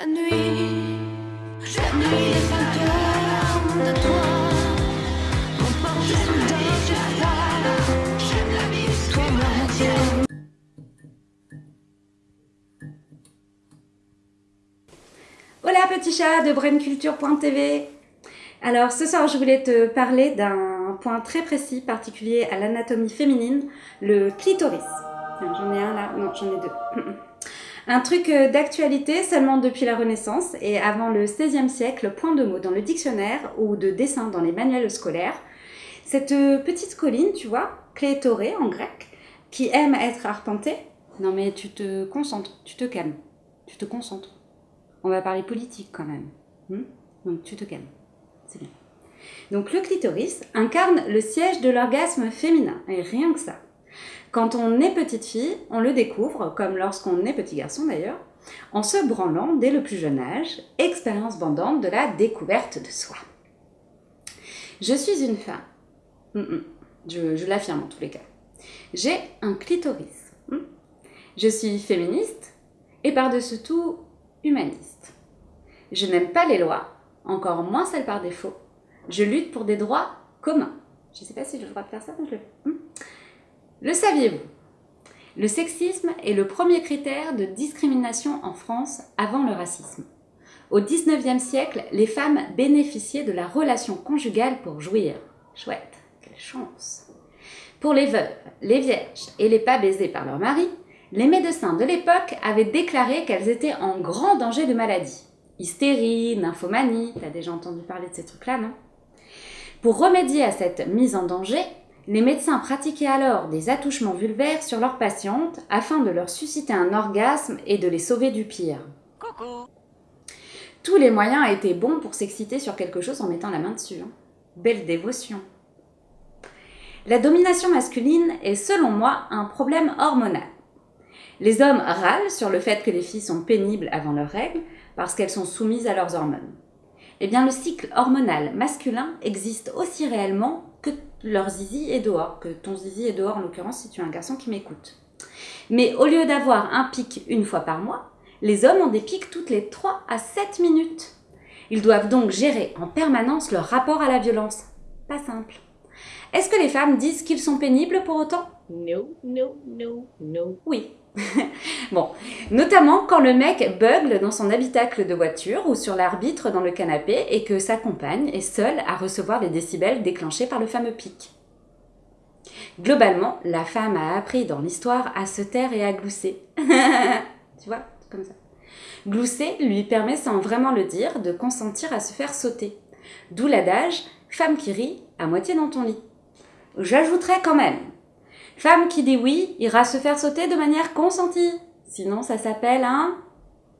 La nuit, la nuit est vainqueur de toi. Froid. J'aime la vie, toi me retiens. Hola petit chat de brainculture.tv Alors ce soir je voulais te parler d'un point très précis, particulier à l'anatomie féminine, le clitoris. J'en ai un là, non j'en ai deux. Un truc euh, d'actualité seulement depuis la Renaissance et avant le XVIe siècle, point de mot dans le dictionnaire ou de dessin dans les manuels scolaires. Cette euh, petite colline, tu vois, clétorée en grec, qui aime être arpentée. Non mais tu te concentres, tu te calmes, tu te concentres. On va parler politique quand même. Hmm? Donc tu te calmes. C'est bien. Donc le clitoris incarne le siège de l'orgasme féminin. Et rien que ça. Quand on est petite fille, on le découvre, comme lorsqu'on est petit garçon d'ailleurs, en se branlant dès le plus jeune âge, expérience bandante de la découverte de soi. Je suis une femme. Hmm, hmm. Je, l'affirme en tous les cas. J'ai un clitoris. Hmm Je suis féministe et par-dessus tout humaniste. Je n'aime pas les lois, encore moins celles par défaut. Je lutte pour des droits communs. Je ne sais pas si j'ai le droit de faire ça, mais je le fais. Le saviez-vous? Le sexisme est le premier critère de discrimination en France avant le racisme. Au 19e siècle, les femmes bénéficiaient de la relation conjugale pour jouir. Chouette, quelle chance Pour les veuves, les vierges et les pas baisés par leur mari, les médecins de l'époque avaient déclaré qu'elles étaient en grand danger de maladie. Hystérie, nymphomanie, t'as déjà entendu parler de ces trucs-là, non? Pour remédier à cette mise en danger, les médecins pratiquaient alors des attouchements vulvaires sur leurs patientes afin de leur susciter un orgasme et de les sauver du pire. Tous les moyens étaient bons pour s'exciter sur quelque chose en mettant la main dessus. hein. Belle dévotion. La domination masculine est selon moi un problème hormonal. Les hommes râlent sur le fait que les filles sont pénibles avant leurs règles parce qu'elles sont soumises à leurs hormones. Eh bien, le cycle hormonal masculin existe aussi réellement que leur zizi est dehors, que ton zizi est dehors en l'occurrence si tu es un garçon qui m'écoute. Mais au lieu d'avoir un pic une fois par mois, les hommes ont des pics toutes les 3 à 7 minutes. Ils doivent donc gérer en permanence leur rapport à la violence. Pas simple. Est-ce que les femmes disent qu'ils sont pénibles pour autant? No, no, no, no. Oui. bon, notamment quand le mec bugle dans son habitacle de voiture ou sur l'arbitre dans le canapé et que sa compagne est seule à recevoir les décibels déclenchés par le fameux pic. Globalement, la femme a appris dans l'histoire à se taire et à glousser. tu vois, comme ça. Glousser lui permet sans vraiment le dire de consentir à se faire sauter. D'où l'adage femme qui rit à moitié dans ton lit. J'ajouterais quand même Femme qui dit oui ira se faire sauter de manière consentie. Sinon, ça s'appelle un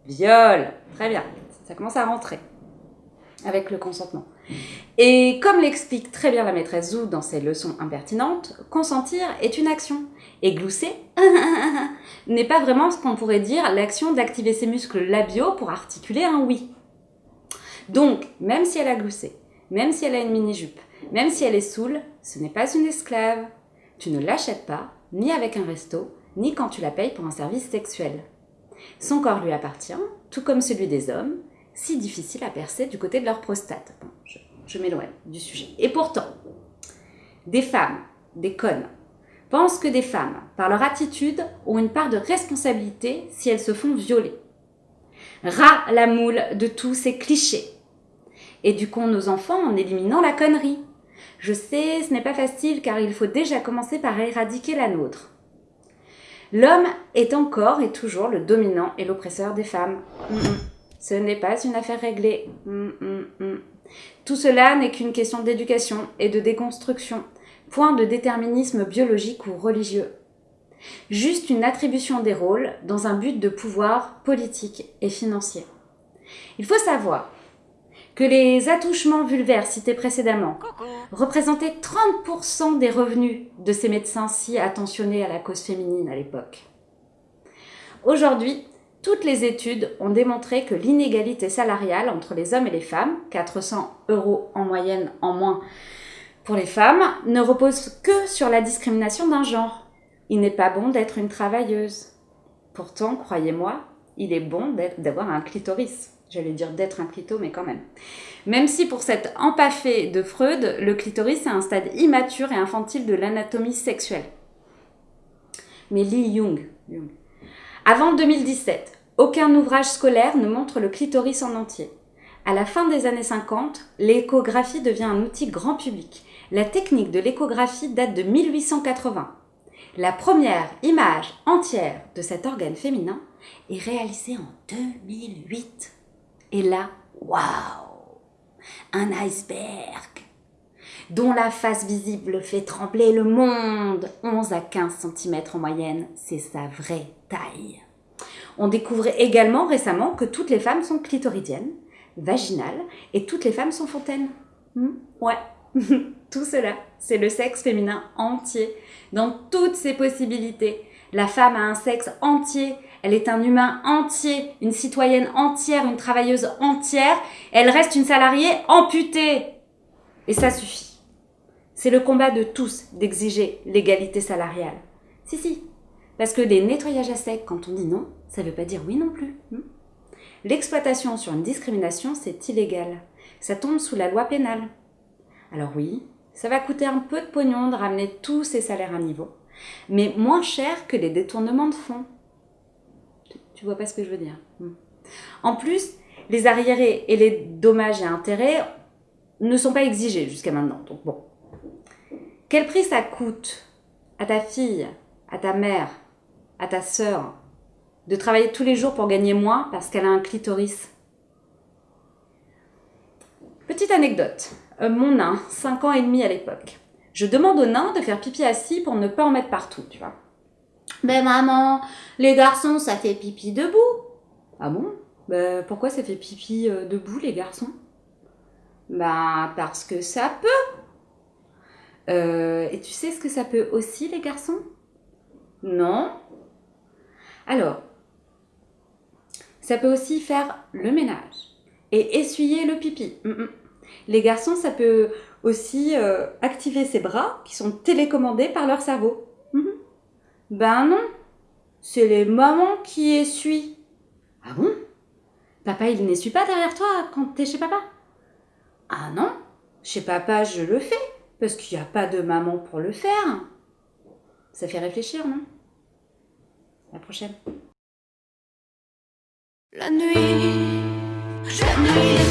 viol. Très bien, ça commence à rentrer avec le consentement. Et comme l'explique très bien la maîtresse Zou dans ses leçons impertinentes, consentir est une action. Et glousser n'est pas vraiment ce qu'on pourrait dire l'action d'activer ses muscles labiaux pour articuler un oui. Donc, même si elle a gloussé, même si elle a une mini-jupe, même si elle est saoule, ce n'est pas une esclave. Tu ne l'achètes pas, ni avec un resto, ni quand tu la payes pour un service sexuel. Son corps lui appartient, tout comme celui des hommes, si difficile à percer du côté de leur prostate. Je, je m'éloigne du sujet. Et pourtant, des femmes, des connes, pensent que des femmes, par leur attitude, ont une part de responsabilité si elles se font violer. Ras la moule de tous ces clichés. Éduquons nos enfants en éliminant la connerie. Je sais, ce n'est pas facile car il faut déjà commencer par éradiquer la nôtre. L'homme est encore et toujours le dominant et l'oppresseur des femmes. Mm, mm. Ce n'est pas une affaire réglée. Mm. Tout cela n'est qu'une question d'éducation et de déconstruction, point de déterminisme biologique ou religieux. Juste une attribution des rôles dans un but de pouvoir politique et financier. Il faut savoir que les attouchements vulvaires cités précédemment représentaient 30% des revenus de ces médecins si attentionnés à la cause féminine à l'époque. Aujourd'hui, toutes les études ont démontré que l'inégalité salariale entre les hommes et les femmes, 400 euros en moyenne en moins pour les femmes, ne repose que sur la discrimination d'un genre. Il n'est pas bon d'être une travailleuse. Pourtant, croyez-moi, il est bon d'avoir un clitoris. J'allais dire d'être un clito, mais quand même. Même si pour cette empaffée de Freud, le clitoris est un stade immature et infantile de l'anatomie sexuelle. Mais Lee Jung, Jung. Avant 2017, aucun ouvrage scolaire ne montre le clitoris en entier. À la fin des années 50, l'échographie devient un outil grand public. La technique de l'échographie date de 1880. La première image entière de cet organe féminin est réalisée en 2008. Et là, waouh Un iceberg dont la face visible fait trembler le monde. 11 à 15 cm en moyenne, c'est sa vraie taille. On découvre également récemment que toutes les femmes sont clitoridiennes, vaginales, et toutes les femmes sont fontaines. Hmm, ouais, tout cela, c'est le sexe féminin entier, dans toutes ses possibilités. La femme a un sexe entier, elle est un humain entier, une citoyenne entière, une travailleuse entière, elle reste une salariée amputée. Et ça suffit. C'est le combat de tous d'exiger l'égalité salariale. Si, si. Parce que des nettoyages à sec, quand on dit non, ça ne veut pas dire oui non plus. Hmm. L'exploitation sur une discrimination, c'est illégal. Ça tombe sous la loi pénale. Alors oui, ça va coûter un peu de pognon de ramener tous ces salaires à niveau, mais moins cher que les détournements de fonds. Tu vois pas ce que je veux dire hmm. En plus, les arriérés et les dommages et intérêts ne sont pas exigés jusqu'à maintenant. Donc bon. Quel prix ça coûte à ta fille, à ta mère, à ta sœur de travailler tous les jours pour gagner moins parce qu'elle a un clitoris? Petite anecdote. Euh, mon nain, 5 ans et demi à l'époque. Je demande au nain de faire pipi assis pour ne pas en mettre partout, tu vois. Ben maman, les garçons, ça fait pipi debout. Ah bon? Ben pourquoi ça fait pipi euh, debout, les garçons? Ben parce que ça peut. Euh, et tu sais ce que ça peut aussi, les garçons? Non. Alors, ça peut aussi faire le ménage et essuyer le pipi. Mm, mm. Les garçons, ça peut aussi euh, activer ses bras qui sont télécommandés par leur cerveau. Mhm. Ben non, c'est les mamans qui essuient. Ah bon? Papa, il n'essuie pas derrière toi quand t'es chez papa? Ah non, chez papa, je le fais, parce qu'il n'y a pas de maman pour le faire. Ça fait réfléchir, non? La prochaine. La nuit, la nuit